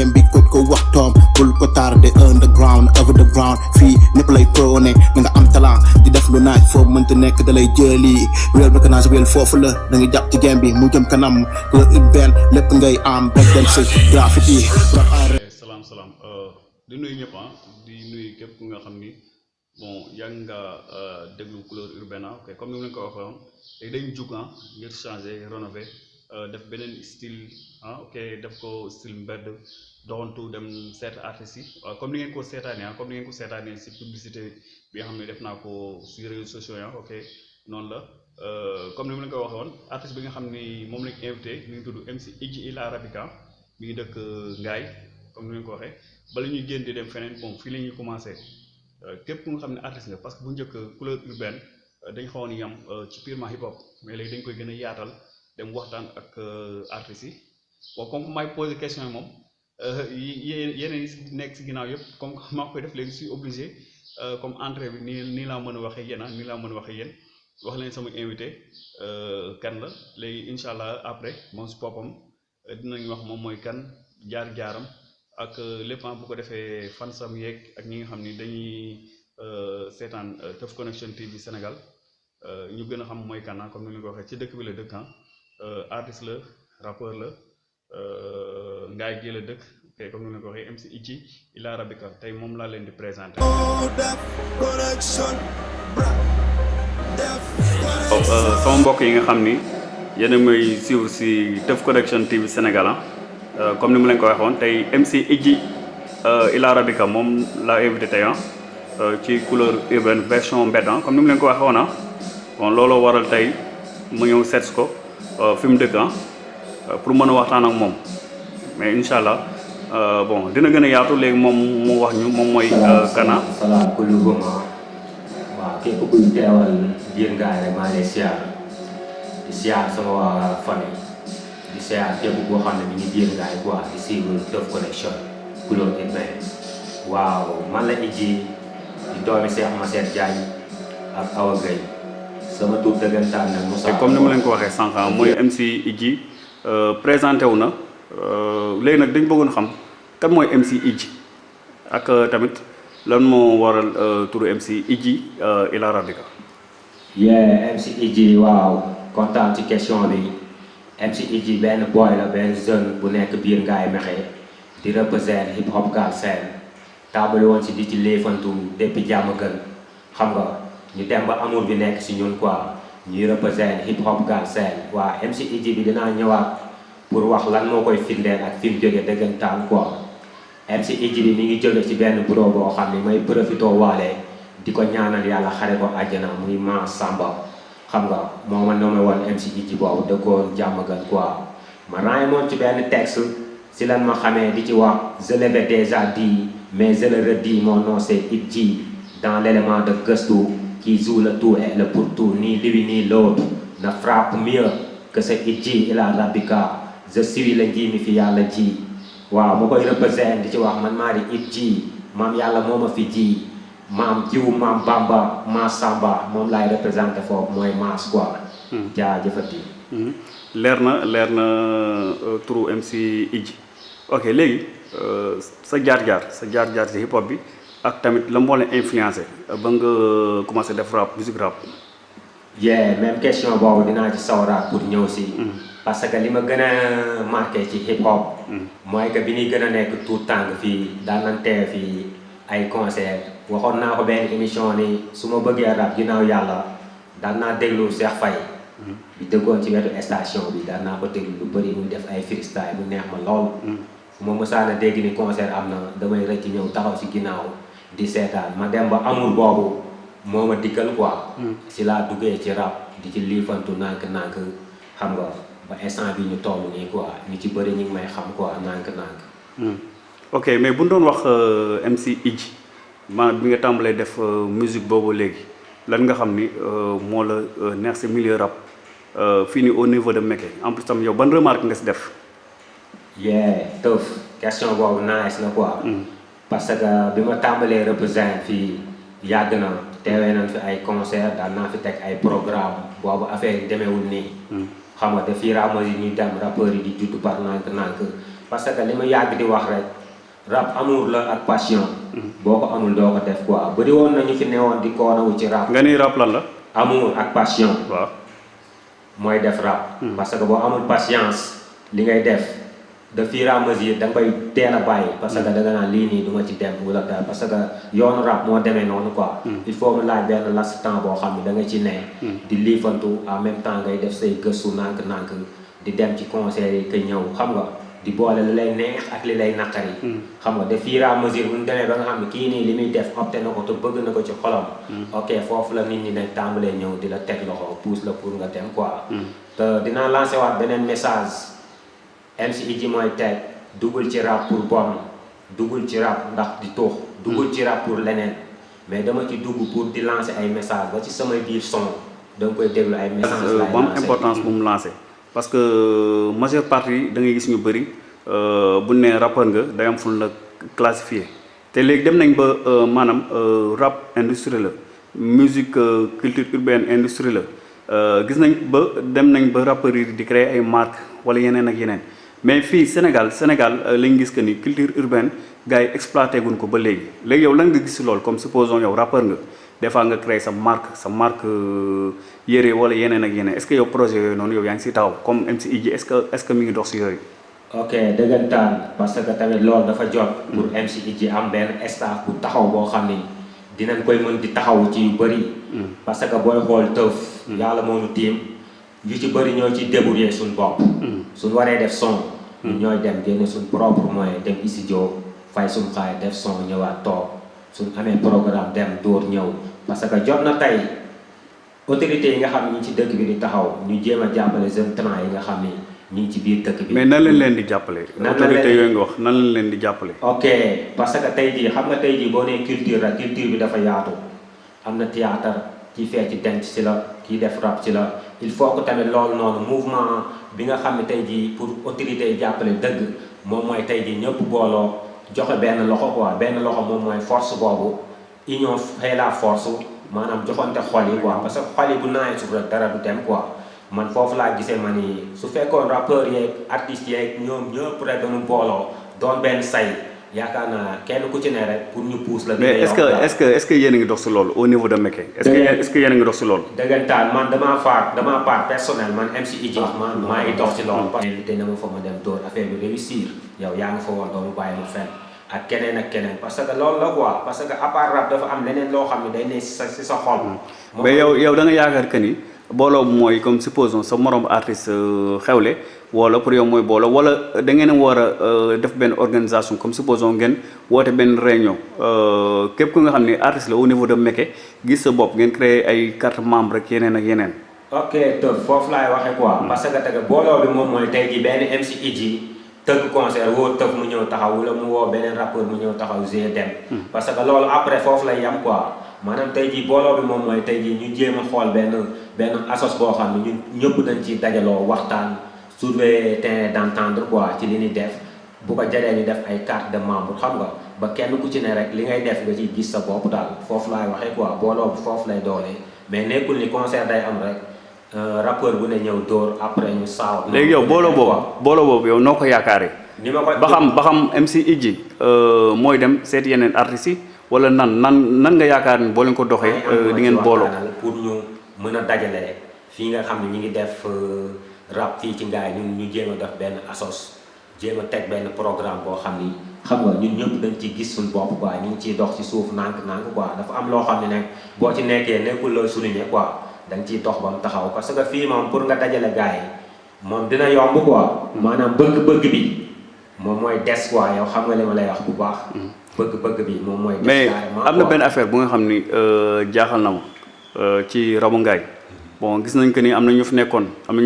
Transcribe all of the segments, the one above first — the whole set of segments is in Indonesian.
game bi ko ko waxtoom bul ko tardé underground, over the ground. Fii ñëpp lay prôné da nga am talent di def lu naaj foofu mënta nekk da lay jëli réel sa réel foofu la da nga jàpp ci game bi, mu jëm kanam. La urbaine lépp ngay am break dance graffiti. Rap en salaam salaam euh, di nuyu ñëpp ah. Di nuyu képp ku nga xam ni, bon, yaa nga euh, déglu couleur urbaine ah. Ok, comme ni mu leen ko waxoon léegi dañ jug ah ngir changer, rénover. Def beneen style ah ok def ko style mbedd doxantu dem seet artistes yi. Comme ni ngeen ko seetaanee ah comme ni ngeen ko seetaanee si publicité bi nga xam ne def naa ko si réseaux sociaux yi ah ok noonu la. Comme ni mu leen ko waxoon artiste bi nga xam ni moom lañ invité mi ngi tudd MC Idji Ila Arabica mi ngi dëkk Ngaye comme ni leen ko waxee. Bala ñuy génn di dem feneen bon fii la ñuy commencé. Képp ku nga xam ne artiste nga parce que bu njëkk couleur urbaine dañ xawoon yam ci purement hip hop mais léegi dañ koy gën a yaatal dem waxtaan ak artistes yi. Bon comme may posé question yi moom yeneen yi nekk si yëpp comme maa koy def léegi suis obligé comme entrée bi nii nii laa mën a waxee yéen ah nii laa mën a waxee yéen. Wax leen invité la. Après moom si boppam dinañ wax moom mooy kan jaar-jaaram ak lépp bu ko defee fansam yeeg ak ñi nga Connection TV Sénégal ñu gën a xam la ah artiste la rappeur la ngaay gi comme ni ñu ko MC Idji Ila Arabica tey moom laa leen di présenté. sama mbokk yi nga xam ni yéen a may si Connection TV Sénégal ah. Comme ni mu leen ko waxoon MC Idji Ila Arabica moom laa invité tey ci couleur version mbedd comme ni mu leen ko waxoon ah. Bon looloo fi mu dëkk ah pour mën a waxtaan ak moom. Mais incha allah bon dina gën a yaatu léegi moom mu wax ñu moom mooy kana. Salaam kullu goma waaw képp kuy teewal biir ngaay rek maa ngi di siyaar sama waa famille. Di siyaar képp koo xam ne mi ngi biir ngaay quoi di suivre Teuf Connection couleur urbaine waaw man la Idji di doomi Cheikh Masset Diagne ak Awa sama tur dëggantaan nag Moussa comme ni ma leen ko waxee sànq mooy MC Idji présenté wu na. Léegi nag dañ bëggoon xam kan mooy MC Idji ak tamit lan moo waral turu MC Idji Ila Arabica yeah MC Idji waaw kontaan ci question bi. MC Idji benn boy la benn jeune bu nekk biir Ngaye Mékhé di représente hip hop Galsen. Taabali woon si di ci léefantu depuis jàmm gën. Xam nga ñu dem ba amour bi nekk si ñun quoi. Ñuy représente hip hop Galsen waa MC Idji bi dinaa ñëwaat pour wax lan moo koy firndeel ak fi mu dëggantaan quoi. MC Idji bi mi ngi jóge ci benn bureau boo xam ne may profité waale di ko ñaanal yàlla xare ko àjjana muy ma Samba. Xam nga moo ma nommé woon MC Idji boobu dëkkoon jàmm gan quoi. Ma ràññee moon ci benn texte si lan ma xamee di ci wax je l'avais déjà dit mais je le redis mon nom c'est Idji dans l'élément de gëstu le tout et le pour tout ni lui ni l'autre ne frappe mieux que ce Idji Ila Arabica je suis le nji mi fi yàlla ji waaw ma koy représenté di ci wax man maa di Idji maam yàlla moo ma fi ji maam jiw maam Bamba ma Samba moom laay représenté foofu mooy maas quoi. jaajëfati. leer na leer na turu MC Idji ok léegi sa jaar-jaar sa jaar-jaar ci hip hop bi ak tamit la moo leen influencé ba nga commencé def rap musique rap. yeah même question boobu dinaa ci sawraat pour ñëw si. parce que li ma gën a marqué ci hip hop. mooy que bi ñuy gën a nekk tout fii daan nañ teew fii ay concert waxoon naa ko benn émission ni su ma bëggee rap ginnaaw yàlla daan naa déglu Cheikh Faye. bi dëggoon ci wetu station bi daan naa ko déglu lu bëri muy def ay freestyle mu neex ma lool. fu ma mësaan a dégg ni concert am na damay rëcc ñëw taxaw si ginnaaw di seetaan ma dem ba amul boobu moo ma dikkal quoi. si laa duggee ci rap di ci liifantu nànk-nànk xam nga. ba instant bi ñu toll nii quoi ñu ci bëri ñu ngi may xam quoi nànk-nànk. ok mais bu doon wax MC Idji ma bi nga tàmbalee def musique boobu léegi lan nga xam ni moo la neex si milieu rap fii nii au niveau de en plus tam yow ban remarque nga si def. yeah Teuf question boobu nice na quoi. Parce que bi ma tàmbalee représente fii yàgg na teewee nañ fi ay concert daan naa fi teg ay programme boobu affaire yi demeewul nii. xam nga te fii ramas yi ñuy dem rappeurs yi di judd par nànk-nànk parce que li ma yàgg di wax rek rap amour la ak passion. Boo ko amul doo ko def quoi. Bëri woon nañu fi newoon di koonawu ci rap. Nga ni rap lan la? Amour ak passion. Waaw. Mooy def rap. Parce que boo amul patience li ngay def et à mesure da nga koy teel a bàyyi parce que da nga naan lii nii du ma ci dem wala dara parce que yoonu rap moo demee noonu quoi il faut mu laaj benn laps temps boo xam ne da nga ci ne di liifantu en même temps ngay def say gëstu nànk-nànk di dem ci concert yi ka ñëw xam nga di boole li lay neex ak li lay naqari xam nga de fur et à mesure bu ñu demee ba nga xam ne kii nii li muy def opté na ko te bëgg na ko ci xolam ok foofu la nit ñi ne tàmbalee ñëw di la teg loxo pousse la pour nga dem quoi te dinaa lancé waat beneen message MC Idji mooy teg dugul ci rap pour bon dugul ci rap ndax di tuux dugul ci rap pour leneen. Mais dama ci dugg pour di lancer ay message ba ci samay biir son da nga koy déglu ay message lay lancer. importance bu mu lancé parce que majeure partie da ngay gis ñu bëri bu ne rappeur nga day am fu la classifié te léegi dem nañ ba euh, maanaam euh, rap industrie la musique euh, culture urbaine industrie la. Euh, gis nañ ba dem nañ ba rappeurs yi di créer ay marques wala yeneen ak yeneen mais fii Sénégal Sénégal euh, lañ gis que ni culture urbaine gars yi exploité guñ ko ba léegi. Léegi yow lan nga gis loolu? Comme supposons yow rappeur nga des fois nga créer sa marque sa marque euh, yére wala yeneen ak yeneen. Est ce que yow projet yooyu noonu yow yaa ngi si taxaw? Comme MC Idji est ce que est ce que mi ngi dox si yooyu. ok dëggantaan parce que tamit loolu dafa jot pour MC Idji am benn staff bu taxaw boo xam ni dinañ koy mën di taxaw ci yu bëri. Parce que booy xool tëf yàlla moo ñu tiim yu ci bëri ñoo ci débrouiller suñ bopp. Suñ waree def son. Ñun ñooy dem génne suñ propre moyen dem studio fay suñ xaay def son ñëwaat toog. Suñ amee programme dem dóor ñëw. Parce que jot na tey autorités yi nga xam ñi ci dëkk bi di taxaw ñu jéem a jàppale jeune talent yi nga xam ni ngi ci biir dëkk bi. Mais nan leen leen di jàppale. Autorité yooyu nga wax nan lañ leen di jàppale. ok parce que tey jii xam nga tey jii boo nee culture la culture bi dafa yaatu. Am na théâtre kii fecc denc ci la kii def rap ci la il faut que tamit loolu noonu mouvement bi nga xam ne tey pour autorité yi jàppale dëgg moom mooy joxe loxo quoi. Loxo force boobu union fait la force maanaam joxante xol yi quoi. Parce que xol yi bu naawee suuf rek dara du dem quoi. Man foofu laa gisee ma ni su ñoom ñëpp rek dañu say yaakaar naa kenn ku ci ne rek pour ñu pousse la. mais est ce que est ce que est ce que yéen a ngi dox si loolu au niveau de Mekke. est ce que est ce que yéen a ngi dox si loolu. dëggantaan man damaa faar damaa part personnel man MC Idji man maa ngi dox ci loolu parce que invité na ma fa ma dem dóor affaire bi réussir yow yaa ngi fa woon doomu bàyyi ma fenn ak keneen ak keneen parce que loolu la quoi. Parce que à part rap dafa am leneen loo xam ne day ne si sa si sa xol. Moom mais yow yow da nga yaakaar que ni booloo mooy comme supposons sa morom artiste euh, xewle wala pour yow mooy booloo wala da ngeen a war a euh, def benn organisation comme supposons ngeen woote benn réunion. Euh, képp ku nga xam ne artiste la au niveau de Mekke gis sa bopp ngeen créer ay carte membre rek yeneen ak yeneen. ok tëf foofu laay waxee quoi. Parce que tege booloo bi moom mooy tey jii benn MC Idji tëgg concert woo tëf mu ñëw taxaw wala mu woo beneen rappeur mu ñëw taxaw g dem parce que loolu après yam quoi. Maanaam tey jii booloo bi moom mooy tey jii ñu jéem a xool benn benn assos boo xam ne ñun ñëpp dañ ci dajaloo waxtaan trouver terrain d'entendre quoi ci li ñuy def bu ko jaree ñu def ay carte de membre xam nga ba kenn ku ci ne rek li ngay def nga ciy gis sa bopp daal foofu laay waxee quoi booloo foofu lay doonee mais nekkul ni concert day am rek rappeur bu ne ñëw dóor après ñu saaw léegi yow booloo boobu booloo boobu yow noo ko yaakaaree. ni ma ko ba xam ba xam MC Idji mooy dem seet yeneen artistes yi wala nan nan nan nga yaakaar ni boo leen ko doxee di ci ngeen booloo. waxtaanal pour ñu mën a dajale fii nga xam ne ñu ngi def rap fii ci ngaay ñun ñu jéem a def benn assos jéem a teg benn programme boo xam ni xam nga ñun ñëpp dañ ci gis suñu bopp quoi ñu ngi ciy dox ci suuf nànk-nànk quoi dafa am loo xam ne nag boo ci nekkee nekkul looy souligner quoi da nga ciy dox ba mu taxaw parce que fii moom pour nga dajale gars yi moom dina yomb quoi. Maanaam bëgg-bëgg bi moom mooy des quoi yow xam nga li ma lay wax bu baax. Bëgg-bëgg bi moom mooy mais am na benn affaire bu nga xam ni euh, jaaxal na ma euh, ci rabu ngaay bon gis nañ que ni am na ñu fi nekkoon am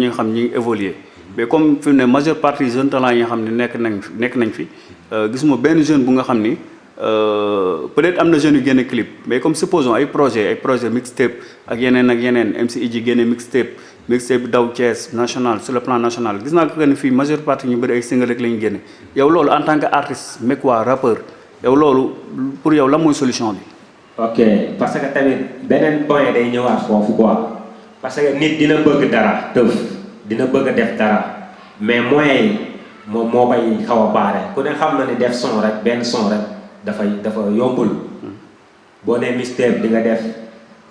évoluer. Mais comme fi mu ne majeure partie talent euh, jeune ni euh, peut-être jeunes clip mais comme supposons ay projet ay projet mixtape ak yeneen ak yeneen MC Idji génne mixtape mixtape daw national sur le plan national. Majeure partie single la en tant que rappeur pour mooy solution ok parce que tamit beneen point parce que nit dina bëgg dara. Tëf dina bëgg def dara. Mais moyens yi moom moo koy xaw a baare. Ku ne xam na ni def son rek benn son rek dafay dafa yombul. Boo nee mixtape di nga def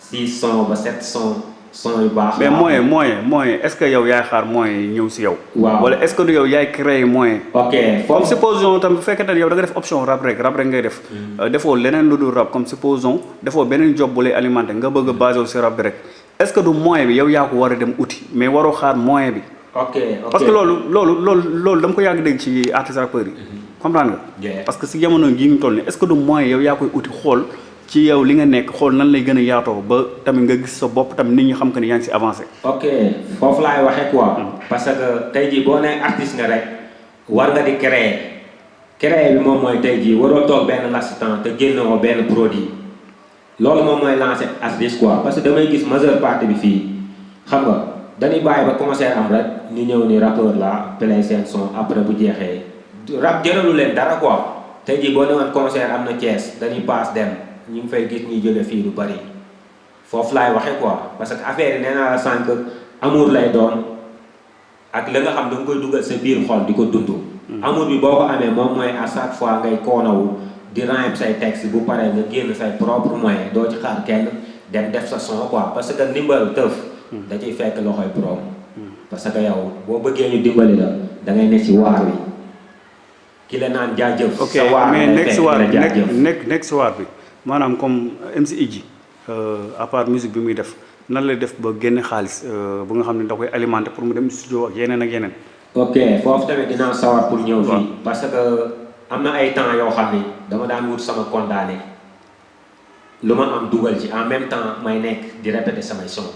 six son ba sept son son yu baax. Mais moyen moyen moyen est ce que yow yaay xaar moyen ñëw si yow? Waaw. wala est ce que du yow yaay créer moyen ok comme supposons tam bu fekkee ne yow da nga def option rap rek rap rek ngay def. Euh, defoo leneen lu dul rap comme supposons defoo beneen job bu lay alimenté nga bëgg a basé si rap rek est ce que du moyen bi yow yaa ko war a dem uti? Mais waroo xaar moyen bi. Ok ok. Parce que loolu loolu loolu loolu dama ko yàgg dégg ci artiste rappeurs yi. Comprendre nga? Parce que si jamono gi ñu toll nii est ce que du moyen yow yaa koy uti? Xool ci yow li nga nekk xool nan lay gën a yaatoo ba tamit nga gis sa bopp tamit nit ñi xam que ni yaa ngi si avancé. Ok foofu laay waxee quoi. Parce que tey jii boo nee artiste nga rek war nga di créer. Créer bi moom mooy tey jii waroo toog benn l'instant te génnoo benn produit loolu moom mooy lancer artiste quoi parce que damay gis majeure partie bi fii. Xam nga dañuy bàyyi ba concert am rek ñu ñëw ni rappeur la play seen son après bu jeexee rap jëralu leen dara quoi. Tey jii boo newoon concert am na Thiès dañuy paas dem ñu ngi fay gis ñuy jële fii lu bari. Foofu laay waxee quoi parce que affaire yi nee naa la sànq amour lay doon ak la nga xam da nga koy dugal sa biir xol di ko dund. amour bi boo ko amee moom mooy à chaque fois ngay koonawu di rhyme say texte bu paree nga génn say propre moyen doo ci xaar kenn dem def sa son quoi parce que ndimbal tëf. da ciy fekk loxoy borom. parce que yow boo bëggee ñu dimbali la da ngay ne ci waar wi ki la naan jaajëf. ok mais fekk waar la bi nekk si waar bi maanaam comme MC Idji à part musique bi muy def nan lay def ba génne xaalis euh, bu nga xam ne da koy alimenté pour mu dem studio ak yeneen ak yeneen. Ok foofu tamit dinaa sawar pour ñëw fii. Parce que am na ay temps yoo xam dama daan wut sama condamné lu am dugal ci en même temps may nekk di répéter samay son.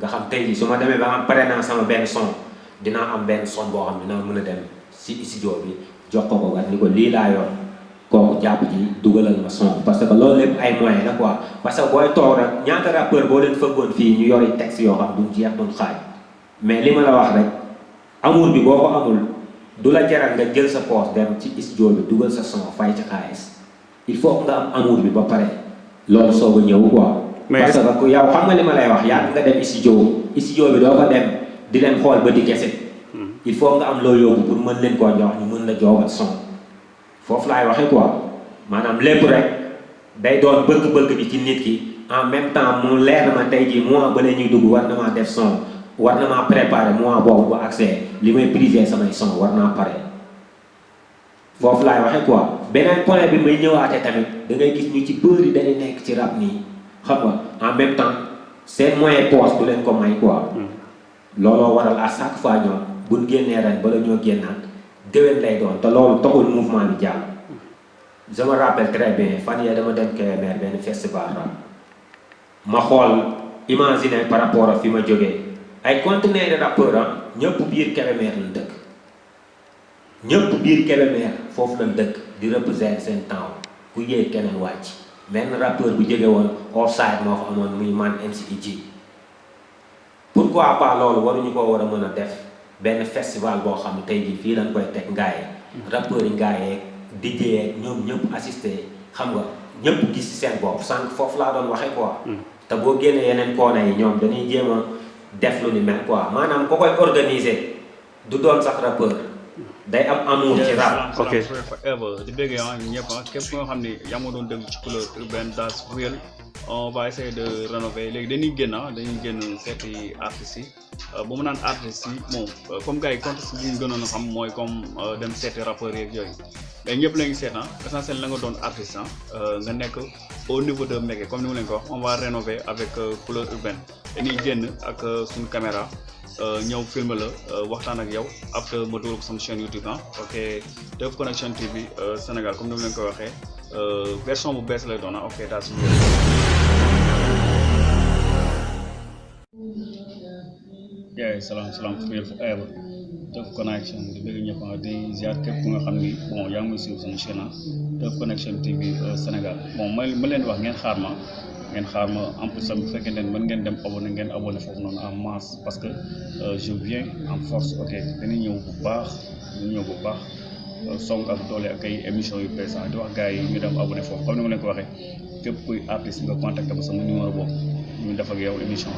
Nga xam tey jii su ma ba am pare naa sama benn son dinaa am benn son boo xam dinaa mën a dem si studio bi jox ko ko ni ko lii laa yor kooku jàpp ji dugalal ma son. Parce que loolu lépp ay moyens la quoi. Parce que booy toog rek ñaata rappeur boo leen fëggoon fii ñu yori texte yoo xam duñ jeex duñ xaaj. Mais li la wax rek amour bi boo amul du la jaral nga jël sa poche dem ci studio bi dugal sa son fay ci xaalis. Il faut nga am amour bi ba pare. Loolu soog a ñëw quoi. Parce que yow xam nga li ma lay wax yaa nga dem studio studio bi doo ko dem di leen xool ba di kese. Il faut nga am loo yóbbu pour mën leen koo jox ñu mën la joogal son. Foofu laay waxee quoi. Maanaam lépp rek day doon bëgg-bëgg bi ci nit ki. En même temps mu leer na ma tey jii mois ba la ñuy dugg war na maa def son. War na maa préparer mois boobu ba accès li may priser samay son war naa pare. Foofu laay waxee quoi beneen point bi may ñëwaatee tamit da ngay gis ñu ci bëri dañuy nekk ci rap nii xam nga en même temps seen moyen poche du leen ko may quoi looloo waral à chaque fois ñoom buñ génnee ren bala ñoo génnaat déwén lay doon te loolu taxul mouvement bi jàll je me rappelle très bien fan yee dama dem Kébémer benn festival ma xool imaginer par rapport ak fi ma jógee ay conteneurs de rappeurs ah ñëpp biir Kébémer lañ dëkk ñëpp biir Kébémer foofu lañ dëkk di représenter seen temps ku yéeg keneen wàcc benn rappeur bu jóge woon offside moo fa amoon muy man MC Idji pourquoi pas loolu waruñu ko war a mën a def benn festival boo xam ne tey jii fii lañ koy teg ngaaye rappeurs yi ngaayeeg DJ yeeg ñoom ñëpp assisté xam nga ñëpp gis ci seen bopp sànq foofu laa doon waxee quoi te boo génnee yeneen koona yi ñoom dañuy jéem a def lu ni mel quoi. Maanaam ko koy organiser du doon sax rappeur. Day am amour ci rap Ok. forever di bëggee ah ñëpp ah képp nga xam yaa ma doon déglu ci couleur urbaine on va essayer de rénover. Léegi dañuy génn ah dañuy génn seeti artistes yi. Bu mu naan artistes yi bon euh, comme gars yi contexte bi ñu gënoon a xam mooy comme euh, dem seeti rappeurs yeeg yooyu. Mais ñëpp la ngi seet ah essentiel la nga doon artiste ah euh, nga nekk au niveau de Mékhé comme ni ma leen ko wax. On va rénover avec euh, couleur urbaine. Dañuy génn ak euh, suñu caméra. euh, ñëw film la euh, waxtaan ak yow après ma dugal ko sama chaîne YouTube ah. Ok. Teuf Connection TV euh, Sénégal comme ni ma leen ko waxee euh, version bu bees lay doon ah. Ok daal suñu salaam salaam real forever Teuf Connection di bëgg ñëpp ah di ziar képp ku nga xam ni bon yaa ngi may sama chaîne ah. Connection TV euh, Sénégal. Bon ma ma leen wax ngeen xaar ma ngeen en plus bu fekkente ne mën en masse parce que euh, je viens en force ok dañuy ñëw bu baax dañuy ñëw bu baax euh, émissions yu ah di wax gars yi ñu dem abonné foofu comme ni ma leen ko waxee képp kuy artiste émission